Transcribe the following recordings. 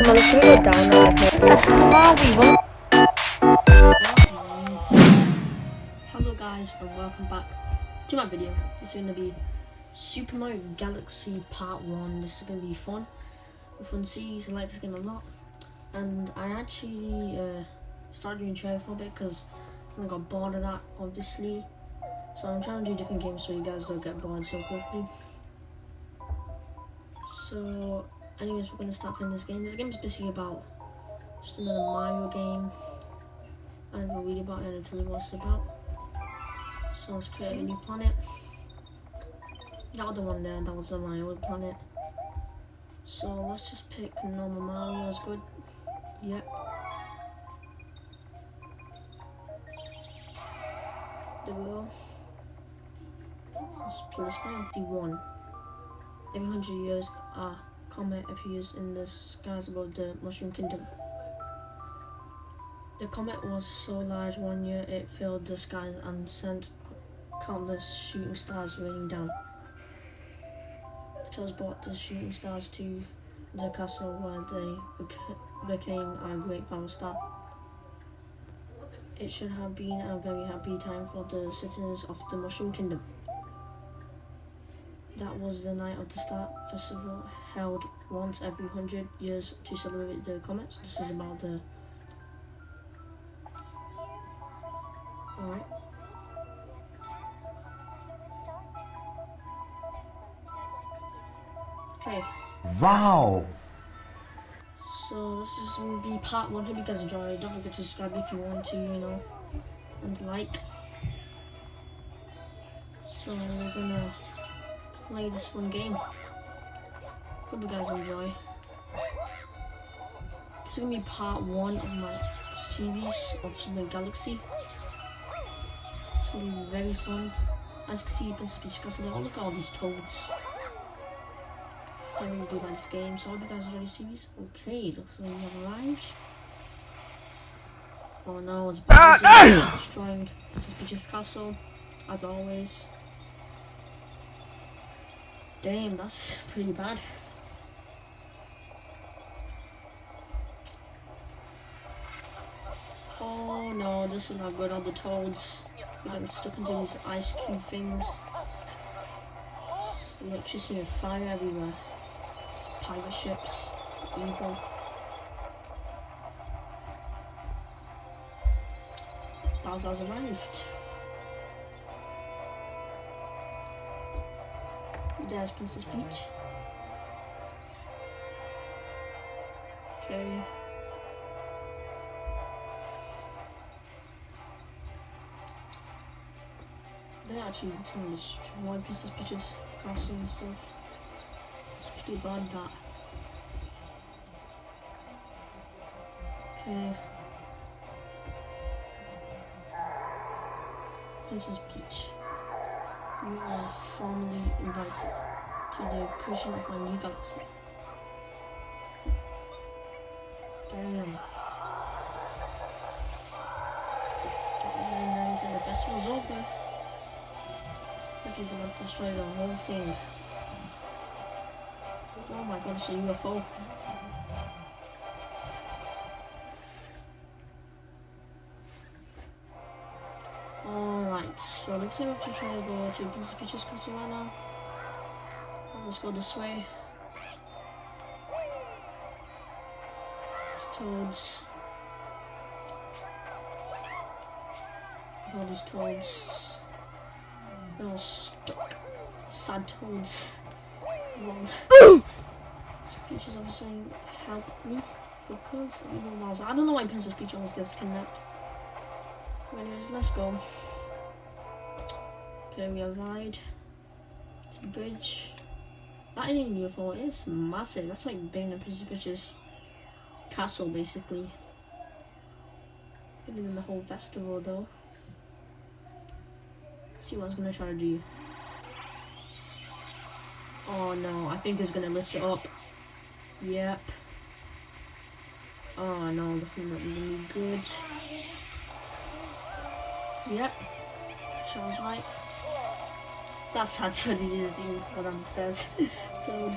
Down we. Hello guys and welcome back to my video. This is to be Super Mario Galaxy Part 1. This is to be fun. A fun series. I like this game a lot. And I actually uh, started doing trailer for a bit because I got bored of that obviously. So I'm trying to do different games so you guys don't get bored so quickly. So anyways we're to start playing this game. This game is basically about just another Mario game. I don't read about it it what it's about. So let's create a new planet. That other one there, that was my old planet. So let's just pick normal Mario, that's good. Yep. There we go. Let's play this one. D1. Every hundred years, a comet appears in the skies above the Mushroom Kingdom. The comet was so large one year it filled the skies and sent countless shooting stars raining down. The Toads brought the shooting stars to the castle where they beca- became a great power star. It should have been a very happy time for the citizens of the Mushroom Kingdom. That was the night of the Star Festival, held once every hundred years to celebrate the comets. This is about the Alright. Okay, Wow! so this is gonna be part one. Hope you guys enjoy. Don't forget to subscribe if you want to, you know, and like. So we're gonna play this fun game. Hope you guys enjoy. This is gonna be part one of my series of Super Galaxy. It's gonna be very fun. As you can see, you can discussing it. Oh, look at all these toads. I really do like this game, so I hope you guys enjoy the series. Okay, looks like we have arrived. Oh no, it's Bowser ah, ah! destroying Princess Peach's castle, as always. Damn, that's pretty bad. Oh no, this is not good. All the toads getting stuck into these ice cube things. Electricity and fire everywhere. Pirate ships, evil. Bowser's arrived. There's Princess Peach. Okay. They actually trying to destroy Princess Peach's castle and stuff. It's pretty bad that. Okay. Princess Peach. You are formally invited to the creation of my new galaxy. Damn. And the festival's over. He's about to destroy the whole thing. Oh my god, it's a UFO. Oh. Alright, so looks like we have to try to go to Princess Peach's castle right now. Let's go this way. Toads. All these toads. They're all stuck. Sad toads. Lol. Peach is obviously saying, help me. Because I'm. I don't know why Princess Peach always gets kidnapped. Anyways, let's go. Okay, we arrived to the bridge. That even UFO, it's massive. That's like bigger than Princess Peach's castle, basically. Bigger than the whole festival, though. see what it's gonna try to do. Oh no, I think it's gonna lift it up. Yep. Oh no, this is not really good. Yep. Sounds right. That's how Toad is even put on the. Toad.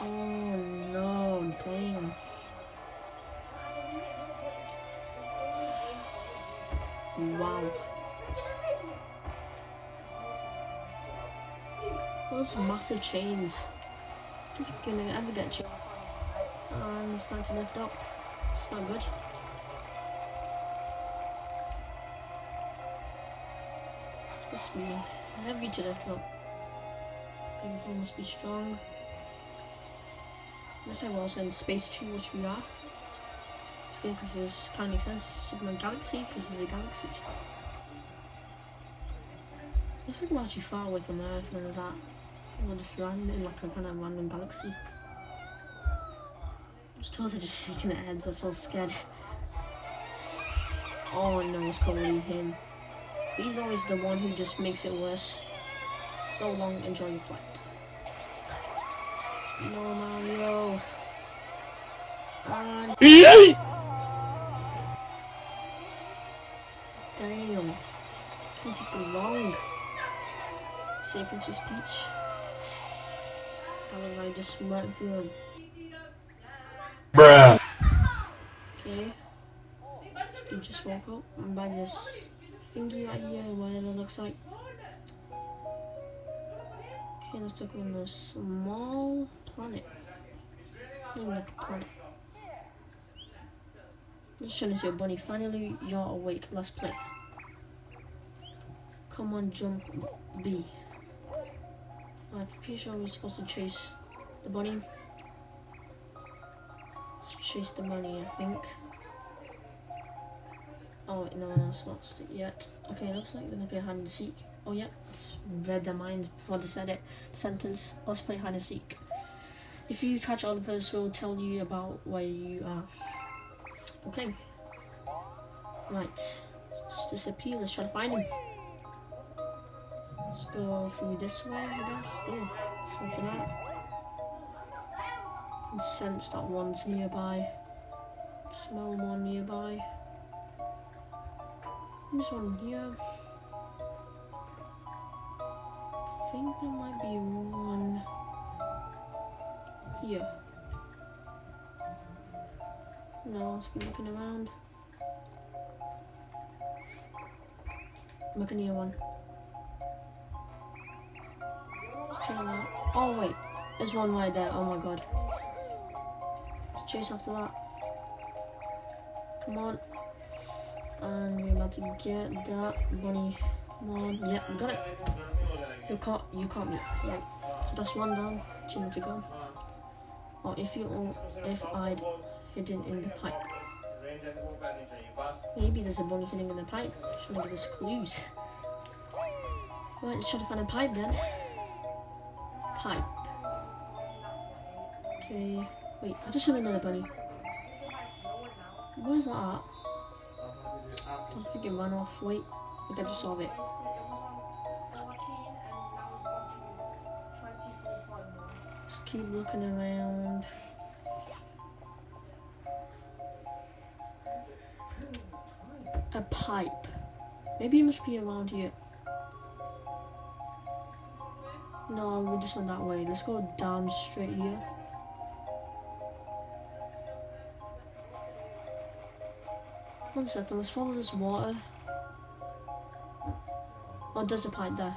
Oh no. claim. Wow. Those massive chains. You're gonna ever get chains. And it's starting to lift up. It's not good. It's to be heavy to lift up. Everything must be strong. This time we're also in Space 2, which we are. It's good because this kind of makes sense. Superman Galaxy, because it's a galaxy. Looks like we're actually far away from Earth and all that. We're just landing in like a kind of random galaxy. Those toes are just shaking their heads, they're so scared. Oh no, it's probably him. He's always the one who just makes it worse. So long, enjoy your flight. No, Mario. And damn, Can't take long. Say Princess Peach. How did I just went through him? Bruh. Okay. You just walk up and by this thingy right here, whatever it looks like. Okay, like we're on a small planet. Even like a planet. See a bunny. Finally, you're awake. Let's play. Come on, jump B. I'm pretty sure we're supposed to chase the bunny. Let's chase the bunny, I think. Oh, wait, no, one else not it yet. Okay, looks like we're gonna play hide and seek. Oh, yeah, it's read their minds before they said it. Sentence, let's play hide and seek. If you catch Oliver's, we'll tell you about where you are. Okay. Right. Let's disappear. Let's try to find him. Let's go through this way, I guess. Oh, let's go for that. And sense that one's nearby. Smell one nearby. There's one here. I think there might be one here. No, let's keep looking around. Looking near one. Oh wait, there's one right there. Oh my god. Chase after that. Come on. And we're about to get that bunny. On. Yeah, got it. You caught you caught me. Right. So that's one down. Two more to go. Or if you if I'd hidden in the pipe. Maybe there's a bunny hidden in the pipe. Should give us clues. Right, let's try to find a pipe then. Pipe. Okay. Wait, I just heard another bunny. Where's that at? Don't think it ran off. Wait, I think I just saw it. Just keep looking around. A pipe. Maybe it must be around here. No, we just went that way. Let's go down straight here. One second, let's follow this water. Oh, there's a pipe there.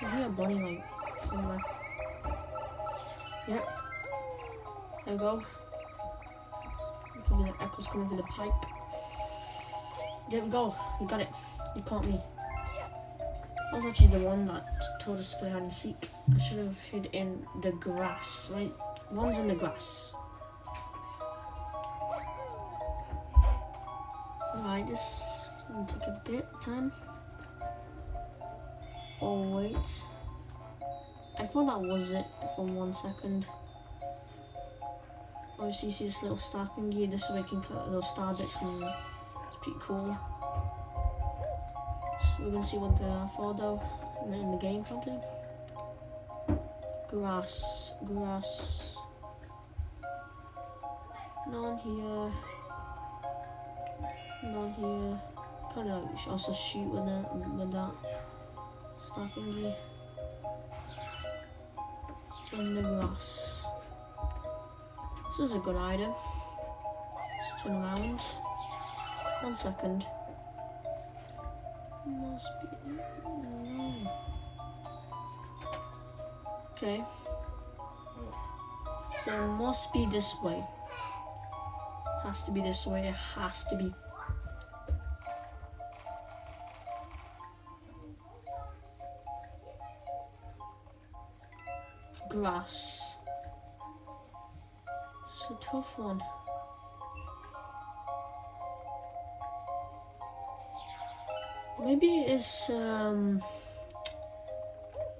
I hear a bunny like somewhere. Yep. There we go. Probably the echoes coming through the pipe. There we go. You got it. You caught me. That was actually the one that told us to play hide and seek. I should have hid in the grass, right? One's in the grass. Alright, this will take a bit of time. Oh wait. I thought that was it for one second. Obviously you see this little star thingy, this is where you can collect little star bits and it's pretty cool. So we're gonna see what they're for though in the, in the game probably. Grass, grass. None here. None here. Kind of like also shoot with that with that star thingy. in the grass. This is a good item. Just turn around. One second. Must be. No. Okay. There must be this way. Has to be this way. It has to be. Grass. It's a tough one. Maybe it's um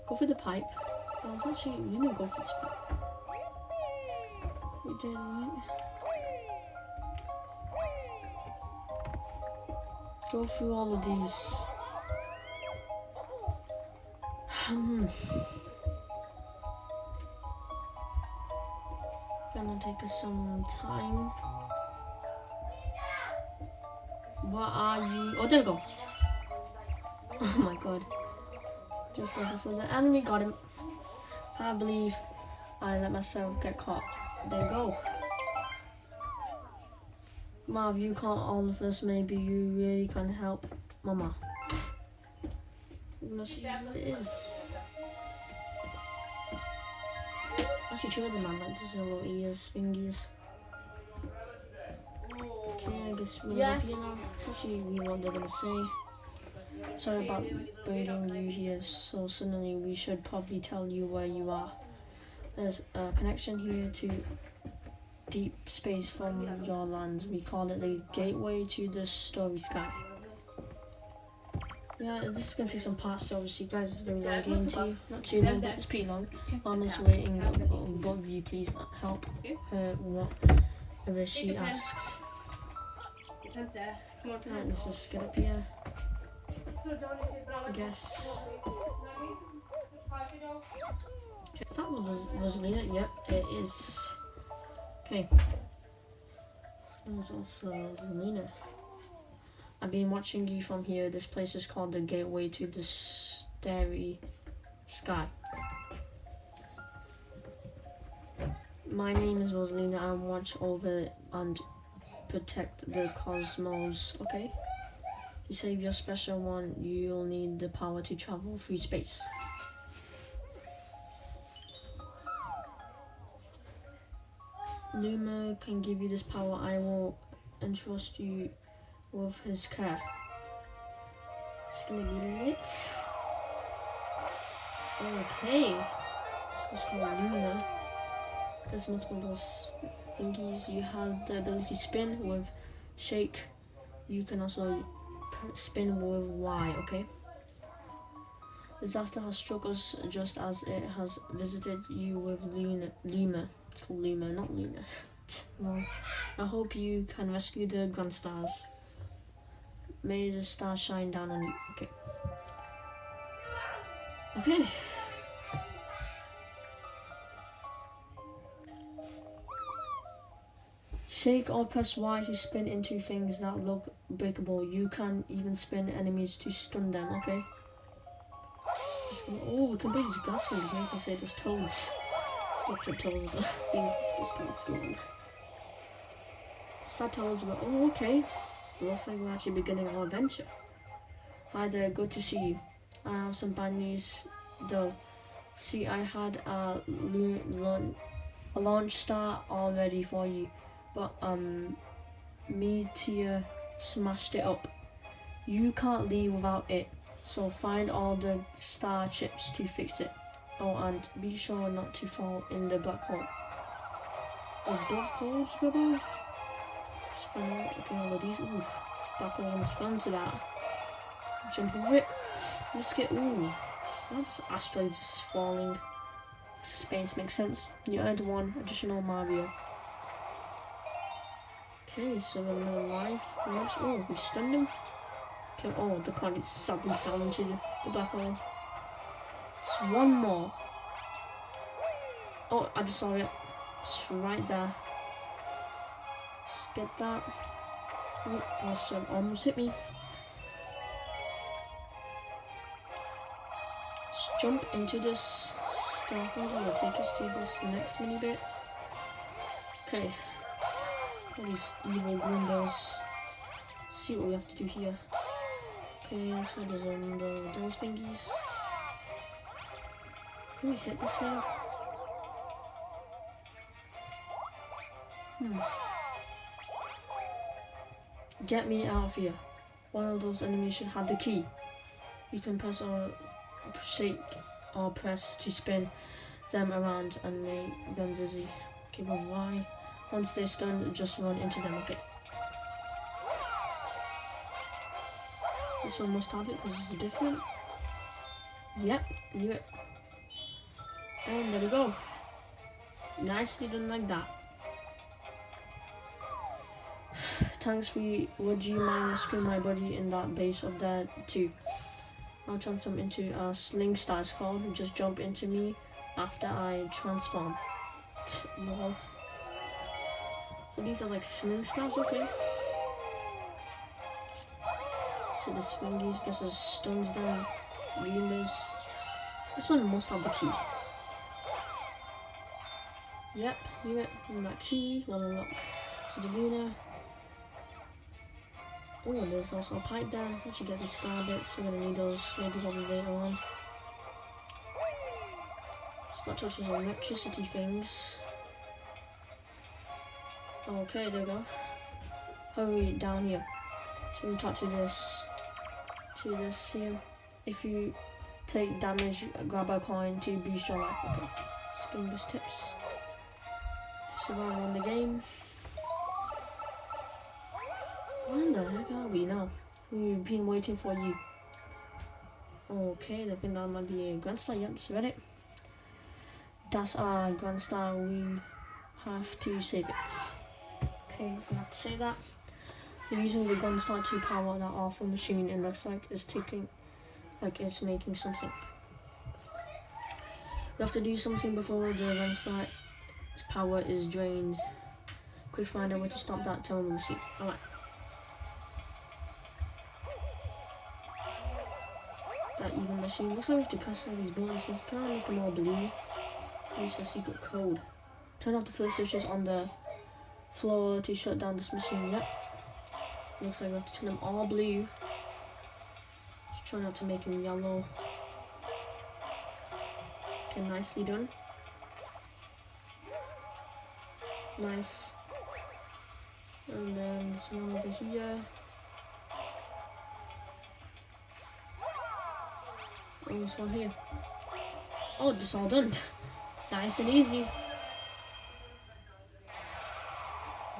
go for the pipe. I was actually didn't go for this pipe. We did right. Go through all of these. Hmm. Gonna take us some time. What are you? Oh, there we go. Oh my god. Just as I said, the enemy got him. I believe I let myself get caught. There we go. Marv, you can't all of us. Maybe you really can help Mama. Let's see who it is. Actually, them have like these little ears, fingers. Okay, I guess we're Yes. looking now. It's actually really what they're gonna say. Sorry about bringing you here so suddenly. We should probably tell you where you are. There's a connection here to deep space from your lands. We call it the gateway to the story sky. Yeah, this is gonna take some parts, so obviously, guys, it's going to be a long game too. Not too long, but it's pretty long. Mom is waiting. Both of you, please help her whatever she asks. there. Come on, Right, let's just get up here. I guess. Okay, that one was Rosalina. Yep, it is. Okay. This one's also Rosalina. I've been watching you from here. This place is called the Gateway to the Starry Sky. My name is Rosalina. I watch over and protect the cosmos. Okay. To save your special one, you'll need the power to travel through space. Luma can give you this power. I will entrust you with his care. It's gonna be lit. Okay. So it's called Luna. There's multiple those thingies. You have the ability to spin with shake. You can also spin with Y, okay? Disaster has struck us just as it has visited you with Luna, Luma. It's called Luma, not Luna. well, I hope you can rescue the Grand Stars. May the stars shine down on you. Okay. Okay. Shake or press Y to spin into things that look breakable. You can even spin enemies to stun them, okay? Oh, we can break these gas things. We can say there's toads. Structured toads. Long. Sad toads, but oh, okay. Looks like we're actually beginning our adventure. Hi there, good to see you. I have some bad news though. See, I had a, a launch star all ready for you but um meteor smashed it up you can't leave without it so find all the star chips to fix it oh and be sure not to fall in the black hole oh black holes brother Out looking all of these ooh black hole almost fell into that jump over it let's get ooh that's asteroids just falling space makes sense you earned one additional mario Okay, so we're in life. Oh, we stunned him. Okay, oh, the card suddenly fell into the, the black hole. It's one more. Oh, I just saw it. It's right there. Get that. Oh, awesome. Almost hit me. Let's jump into this Things will take us to this next mini bit. Okay. All these evil bells. See what we have to do here. Okay, like there's um, the those thingies. Can we hit this thing? Hmm. Get me out of here. One of those enemies should have the key. You can press or shake or press to spin them around and make them dizzy. Okay, but why? Once they're stunned, just run into them. Okay. This one must have it because it's different. Yep, knew it. And there we go. Nicely done like that. Thanks, we would you mind rescuing my buddy in that base of that too? I'll transform into a sling star it's called. Just jump into me after I transform. So these are like sling stars, okay. So this thingies this is stuns down Lunas. This one must have the key. Yep, you get that key will unlock to the Luna. Oh, there's also a pipe there, so you get the star we're gonna need those maybe probably later on. It's not touch those electricity things. Okay, there we go. Hurry down here. So we talk to this, to this here. If you take damage, grab a coin to boost your life. Okay. These tips. Survive on the game. Where the heck are we now? We've been waiting for you. Okay, I think that might be a Grand Star. Yep, just read it. That's our Grand Star. We have to save it. Okay, I'm gonna have to say that. We're using the Grand Star to power that awful machine. It looks like it's taking, like it's making something. We have to do something before the Grand Star's power is drained. Quick find out where to stop that terminal machine. Alright. Machine. Looks like we have to press all these buttons. Let's try make them all blue. Use the secret code. Turn off the flip switches on the floor to shut down this machine. Yep. Looks like we have to turn them all blue. Just try not to make them yellow. Okay, nicely done. Nice. And then this one over here. And this one here. Oh, this all done. Nice and easy.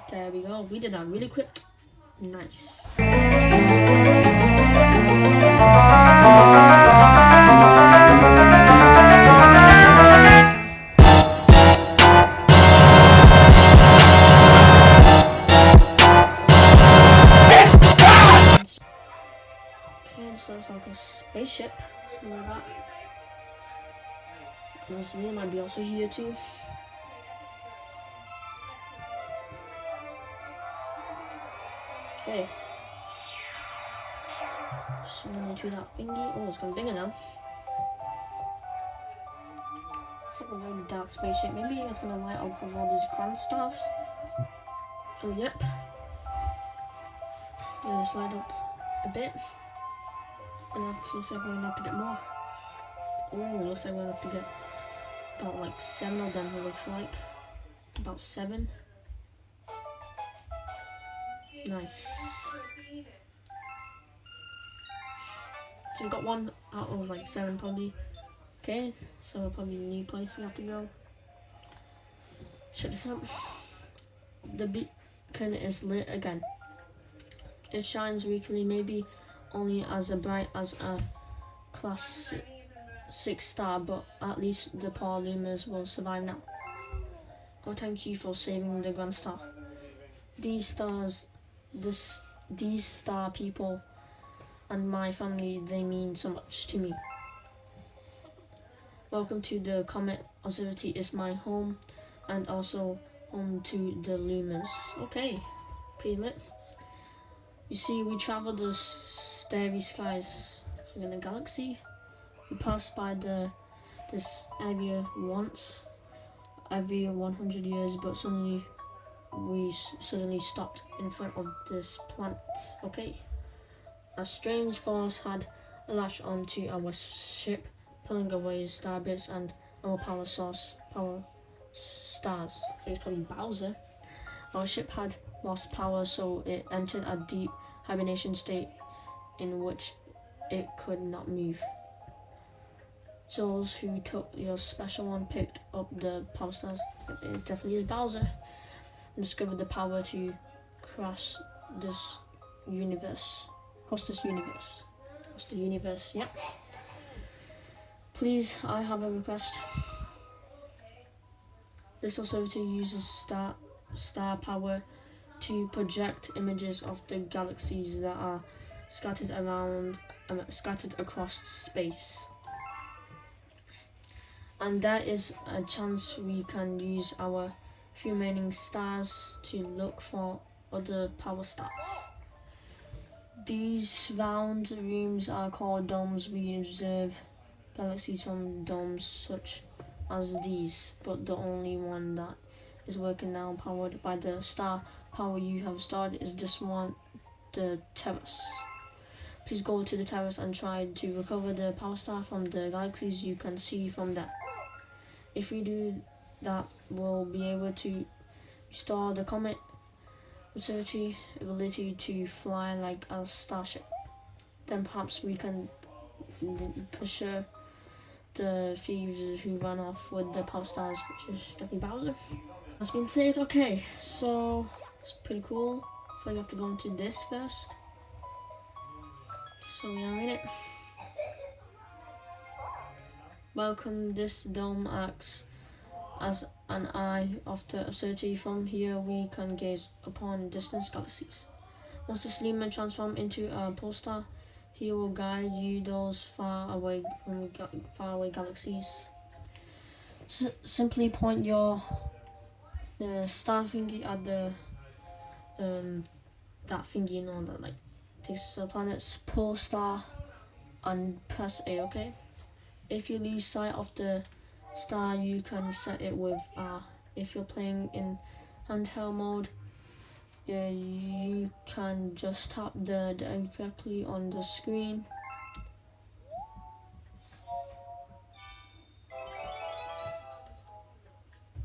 There we go. We did that really quick. Nice. Might be also here. Okay. Just into that thingy. Oh, it's getting bigger now. It's like a very dark spaceship. Maybe it's gonna light up with all these grand stars. Oh, yep. Gonna slide up a bit. And looks like we're gonna have to get more. Oh, looks like we're gonna have to get about like seven of them, it looks like. About seven. Nice. So we got one out of like seven probably. Okay, so probably new place we have to go. Check this out. The beacon is lit again. It shines weakly, maybe only as bright as a class six star, but at least the poor Lumas will survive now. Oh, thank you for saving the Grand Star. These stars, this, these star people, and my family, they mean so much to me. Welcome to the Comet Observatory. Is my home, and also home to the Lumas. Okay, pretty lit. You see, we travel the starry skies. In the galaxy, we pass by the this area once every 100 years, but suddenly we suddenly stopped in front of this plant. Okay, a strange force had lashed onto our ship, pulling away star bits and our power source, power stars. It's probably Bowser. Our ship had lost power, so it entered a deep hibernation state in which it could not move. Those who took your special one picked up the power stars. It definitely is Bowser. And discovered the power to cross this universe. Cross this universe. Cross the universe, yep. Please, I have a request. This authority uses star star power to project images of the galaxies that are scattered around, um, scattered across space. And that is a chance we can use our remaining stars to look for other power stars. These round rooms are called domes. We observe galaxies from domes such as these, but the only one that is working now, powered by the star power you have started, is this one, the terrace. Please go to the terrace and try to recover the power star from the galaxies you can see from there. If we do that, we'll be able to restore the Comet Observatory ability to fly like a starship. Then perhaps we can pursue uh, the thieves who ran off with the power stars, which is definitely Bowser. That's been saved. Okay, so it's pretty cool. So you have to go into this first. So we are in it. Welcome. This dome acts as an eye of the absurdity. From here, we can gaze upon distant galaxies. Once the Sleeman transform into a pole star, he will guide you those far away from ga- far away galaxies. S- simply point your the star thingy at the um that thingy you know that like takes the planet's pole star and press A. Okay. If you lose sight of the star, you can set it with R. If you're playing in handheld mode, yeah, you can just tap the directly on the screen.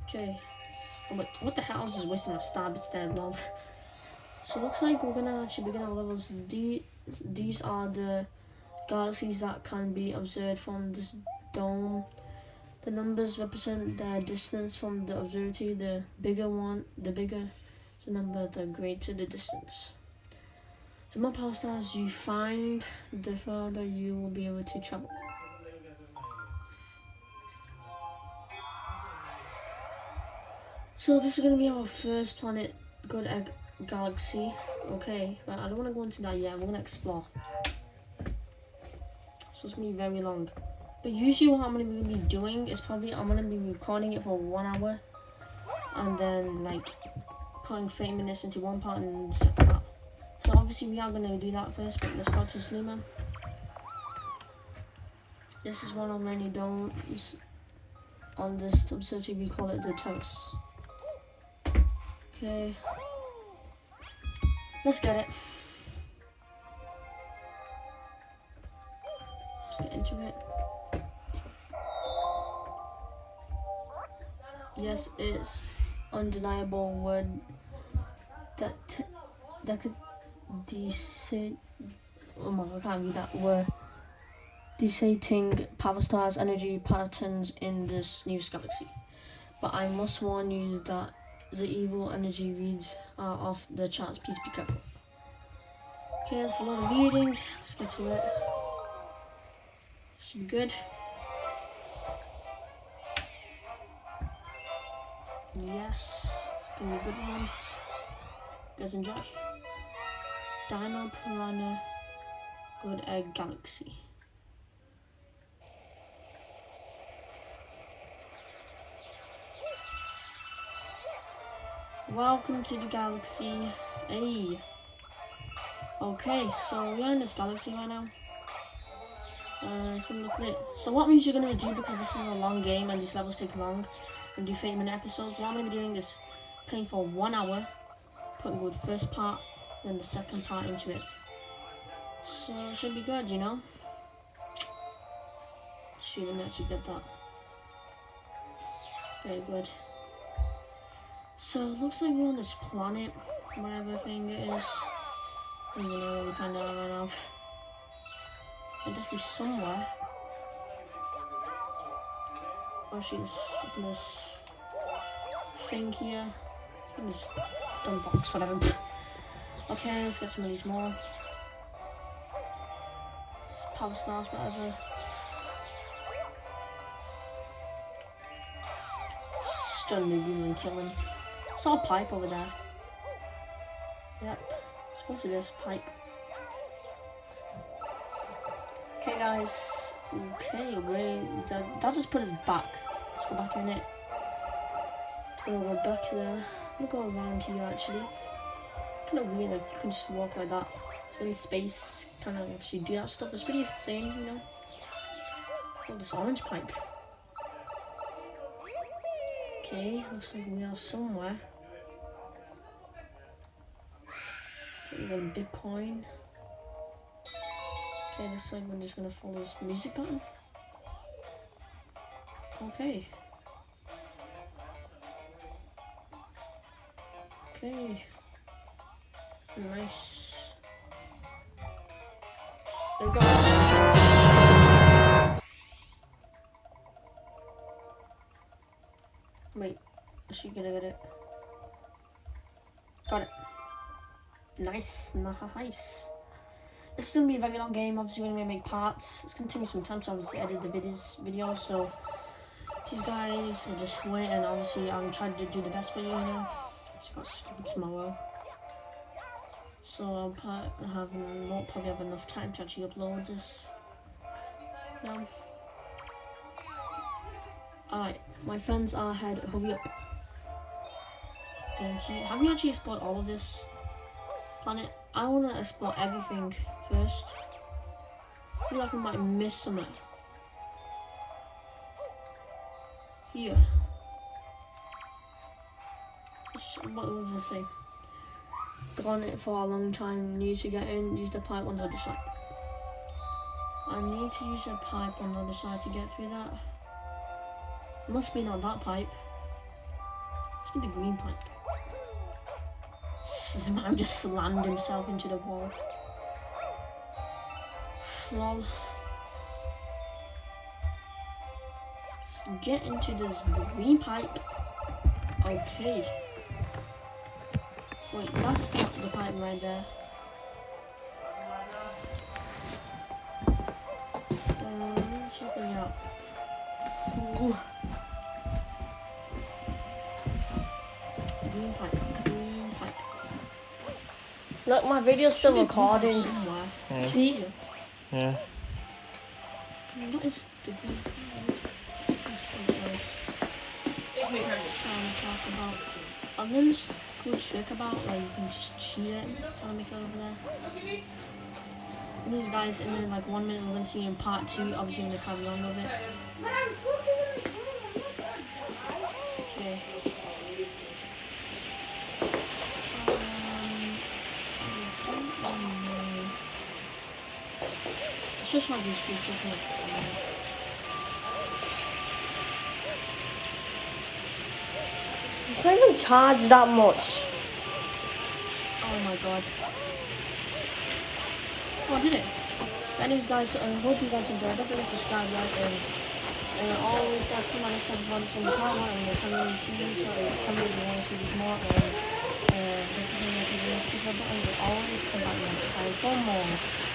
Okay. Oh, but what the hell? I was just wasting my star It's dead, lol. So looks like we're gonna actually begin our levels. The, these are the galaxies that can be observed from this dome. The numbers represent the distance from the observatory. The bigger one, the bigger the number, the greater the distance. The more power stars you find, the further you will be able to travel. So this is gonna be our first planet, Good Egg Galaxy. Okay, but I don't want to go into that yet. We're gonna explore. So it's gonna be very long. But usually what I'm gonna be doing is probably I'm gonna be recording it for one hour, and then like putting 30 minutes into one part and set that. So obviously we are gonna do that first. But let's start to Sluman. This is one of many domes on this subsurface. We call it the terrace. Okay. Let's get it. Into it. Yes, it's undeniable word that that could decide. Oh my I can't read that word. Deciding power stars energy patterns in this nearest galaxy. But I must warn you that the evil energy reads are off the charts. Please be careful. Okay, that's a lot of reading. Let's get to it. Should be good. Yes, it's a good one. Guys, enjoy. Dino Piranha Good Egg Galaxy. Welcome to the galaxy. Hey. Okay, so we're in this galaxy right now. Uh. So what means you're gonna do because this is a long game and these levels take long and do 30 minute episodes. What I'm gonna be doing is playing for one hour, putting good first part, then the second part into it. So it should be good, you know. Shoot, let me actually get that. Very good. So it looks like we're on this planet, whatever thing it is. I know we kind of now. Must be somewhere. Oh she's this, this thing here. It's in this dumb box, whatever. Okay, let's get some of these more. It's power stars, whatever. Stun the goon and kill him. Saw a pipe over there. Yep. Supposed to this pipe. Okay, guys. Okay, wait. That, that just put it back. Let's go back in it. Gonna go back there. I'm gonna go around here actually. Kind of weird, like you can just walk like that. So in space, kind of actually do that stuff. It's pretty insane, you know. Oh, this orange pipe. Okay, looks like we are somewhere. Okay, we got a Bitcoin. Okay, like we're just gonna follow this music button. Okay. Okay. Nice. There we go. Wait, is she gonna get it? Got it. Nice, nice. Is gonna be a very long game. Obviously, we're gonna make parts. It's gonna take me some time to obviously edit the videos, video. So, please, guys, just wait. And obviously, I'm trying to do the best for you. You know, it's got tomorrow. So I'll pro- have won't probably have enough time to actually upload this. Now, alright, my friends are ahead. Hurry up. Thank you. Have you actually explored all of this planet? I want to explore everything first. I feel like I might miss something. Here. What does this say? Gone it for a long time. Need to get in. Use the pipe on the other side. I need to use a pipe on the other side to get through that. Must be not that pipe. Must be the green pipe. Man just slammed himself into the wall. Lol. Let's get into this green pipe. Okay. Wait, that's not the pipe right there. Um, check it out. Ooh. Green pipe, green pipe. Look, my video's still recording. somewhere. Yeah. See? Yeah. What is the turn. to talk about. And then this cool trick about like you can just cheat it, to make it over there. And these guys, and then like one minute we're gonna see in part two. Obviously, I'm gonna carry on with it. Okay. Um, I don't know. Let's just try this cool trick. like, um, It's not even charged that much. Oh my god. Oh, did it? Anyways, guys, I hope you guys enjoyed. To subscribe, like, and uh, always, guys, come on next time for this. Part one, and we'll come in and see this, or come in if you want to see this more, and uh, don't forget to hit the subscribe button. We'll always come back next time for more.